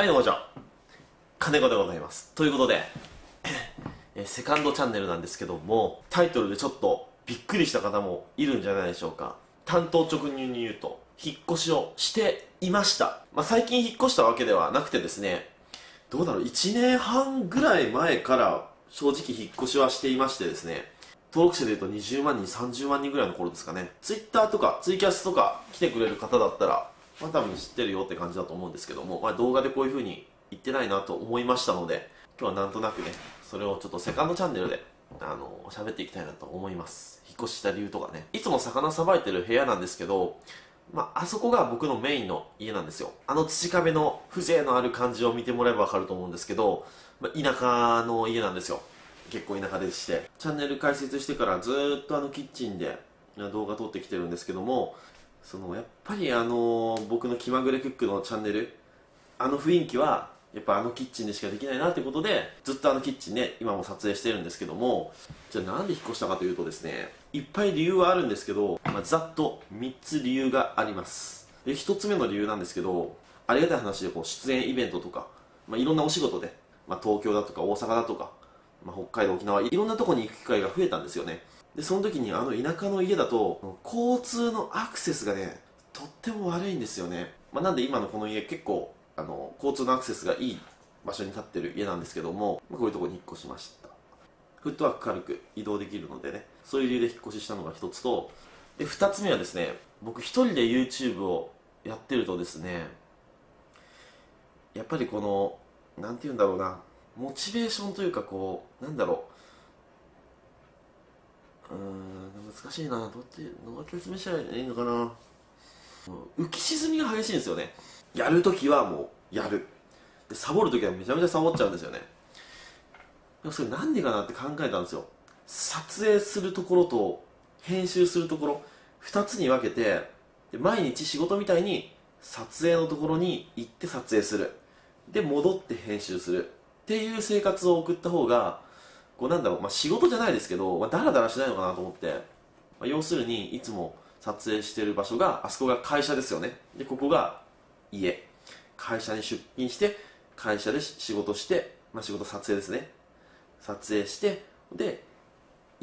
はいどうもこんにちは。金子でございます。ということで えセカンドチャンネルなんですけどもタイトルでちょっとびっくりした方もいるんじゃないでしょうか。担当直入に言うと引っ越しをしていました。まあ最近引っ越したわけではなくてですねどうだろう。1年半ぐらい前から正直引っ越しはしていましてですね登録者でいうと20万人30万人ぐらいの頃ですかね。Twitter とかツイキャスとか来てくれる方だったらまあ多分知ってるよって感じだと思うんですけども、まあ、動画でこういう風に言ってないなと思いましたので今日はなんとなくねそれをちょっとセカンドチャンネルであの喋っていきたいなと思います引っ越しした理由とかねいつも魚さばいてる部屋なんですけどまあ、あそこが僕のメインの家なんですよ。あの土壁の風情のある感じを見てもらえばわかると思うんですけど、まあ、田舎の家なんですよ。結構田舎でして。チャンネル開設してからずっとあのキッチンで動画撮ってきてるんですけども、そのやっぱりあの僕の気まぐれクックのチャンネルあの雰囲気はやっぱあのキッチンでしかできないなってことでずっとあのキッチンね今も撮影してるんですけどもじゃあなんで引っ越したかというとですねいっぱい理由はあるんですけど、まあ、ざっと3つ理由があります。で1つ目の理由なんですけどありがたい話でこう出演イベントとか、まあ、いろんなお仕事で、まあ、東京だとか大阪だとか、まあ、北海道沖縄いろんなとこに行く機会が増えたんですよね。でその時にあの田舎の家だと交通のアクセスがねとっても悪いんですよね、まあ、なんで今のこの家結構あの交通のアクセスがいい場所に建ってる家なんですけども、まあ、こういうとこに引っ越しました。フットワーク軽く移動できるのでねそういう理由で引っ越ししたのが一つとで二つ目はですね僕一人で YouTube をやってるとですねやっぱりこのなんて言うんだろうなモチベーションというかこうなんだろううん難しいな。どってどう説明したらいいのかな。浮き沈みが激しいんですよね。やるときはもうやる。でサボるときはめちゃめちゃサボっちゃうんですよね。でもそれなんでかなって考えたんですよ。撮影するところと編集するところ。2つに分けてで毎日仕事みたいに撮影のところに行って撮影する。で戻って編集する。っていう生活を送った方がこうなんだろう、まあ、仕事じゃないですけど、まあ、ダラダラしないのかなと思って、まあ、要するにいつも撮影してる場所があそこが会社ですよね。でここが家。会社に出勤して会社で仕事して、まあ、仕事撮影ですね。撮影してで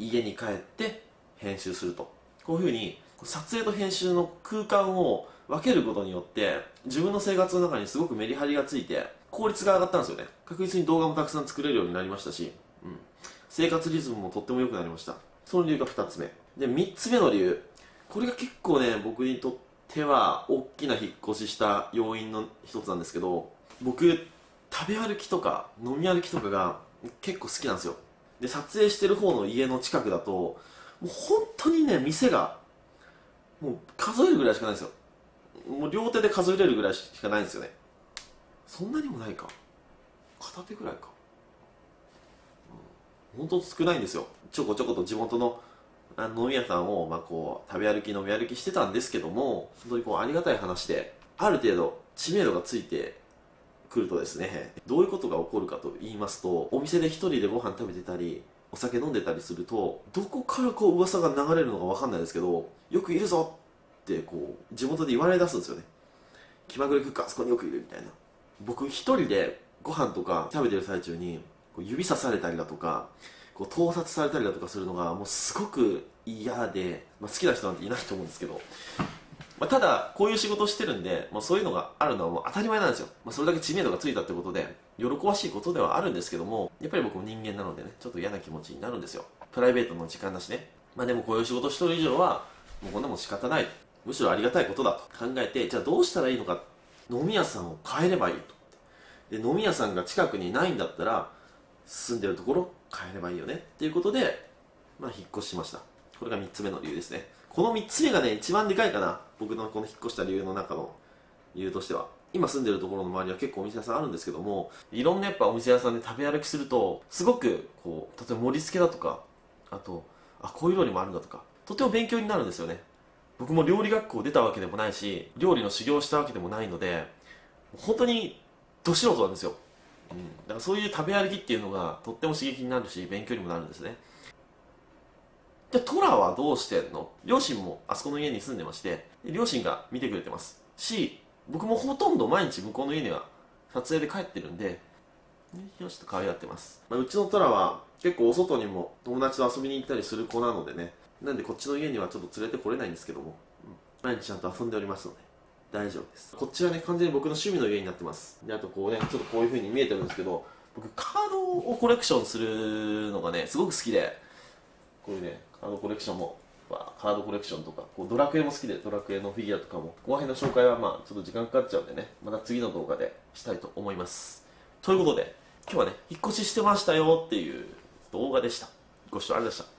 家に帰って編集すると。こういうふうに撮影と編集の空間を分けることによって自分の生活の中にすごくメリハリがついて効率が上がったんですよね。確実に動画もたくさん作れるようになりましたし、うん、生活リズムもとっても良くなりました。その理由が2つ目。で3つ目の理由。これが結構ね僕にとっては大きな引っ越しした要因の一つなんですけど僕食べ歩きとか飲み歩きとかが結構好きなんですよ。で撮影してる方の家の近くだともう本当にね店がもう数えるぐらいしかないんですよ。もう両手で数えれるぐらいしかないんですよね。そんなにもないか。片手ぐらいか、本当少ないんですよ。ちょこちょこと地元の飲み屋さんを、まあ、こう食べ歩き飲み歩きしてたんですけども本当にこうありがたい話である程度知名度がついてくるとですねどういうことが起こるかと言いますとお店で一人でご飯食べてたりお酒飲んでたりするとどこからこう噂が流れるのか分かんないですけどよくいるぞってこう地元で言われ出すんですよね。気まぐれクックあそこによくいるみたいな。僕一人でご飯とか食べてる最中にこう指さされたりだとかこう盗撮されたりだとかするのがもうすごく嫌で、まあ、好きな人なんていないと思うんですけどまあ、ただ、こういう仕事してるんで、まあ、そういうのがあるのはもう当たり前なんですよ。まあ、それだけ知名度がついたってことで、喜ばしいことではあるんですけども、やっぱり僕も人間なのでね、ちょっと嫌な気持ちになるんですよ。プライベートの時間だしね。まあでもこういう仕事してる以上は、もうこんなもん仕方ない。むしろありがたいことだと考えて、じゃあどうしたらいいのか。飲み屋さんを変えればいいと。で、飲み屋さんが近くにないんだったら、住んでるところ変えればいいよね。っていうことで、まあ引っ越しました。これが3つ目の理由ですね。この3つ目がね、一番でかいかな。僕のこの引っ越した理由の中の理由としては。今住んでるところの周りは結構お店屋さんあるんですけども、いろんなやっぱお店屋さんで食べ歩きすると、すごく、こう、例えば盛り付けだとか、あと、あ、こういう料理もあるんだとか、とても勉強になるんですよね。僕も料理学校出たわけでもないし、料理の修行したわけでもないので、本当に、ど素人なんですよ。うん。だからそういう食べ歩きっていうのが、とっても刺激になるし、勉強にもなるんですね。で、トラはどうしてんの？両親もあそこの家に住んでまして、両親が見てくれてます。し、僕もほとんど毎日向こうの家には撮影で帰ってるんでよしと可愛がってます、まあ、うちのトラは結構お外にも友達と遊びに行ったりする子なのでねなんでこっちの家にはちょっと連れてこれないんですけども、毎日ちゃんと遊んでおりますので大丈夫です。こっちはね完全に僕の趣味の家になってます。であとこうねちょっとこういう風に見えてるんですけど僕カードをコレクションするのがねすごく好きでこういうねカードコレクションもまあカードコレクションとかこうドラクエも好きでドラクエのフィギュアとかもこの辺の紹介はまあちょっと時間かかっちゃうんでねまた次の動画でしたいと思います。ということで今日はね引っ越ししてましたよっていう動画でした。ご視聴ありがとうございました。